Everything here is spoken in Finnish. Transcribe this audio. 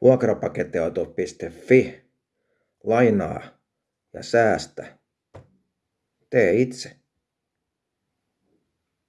Vuokrapakettiauto.fi. Lainaa ja säästä. Tee itse.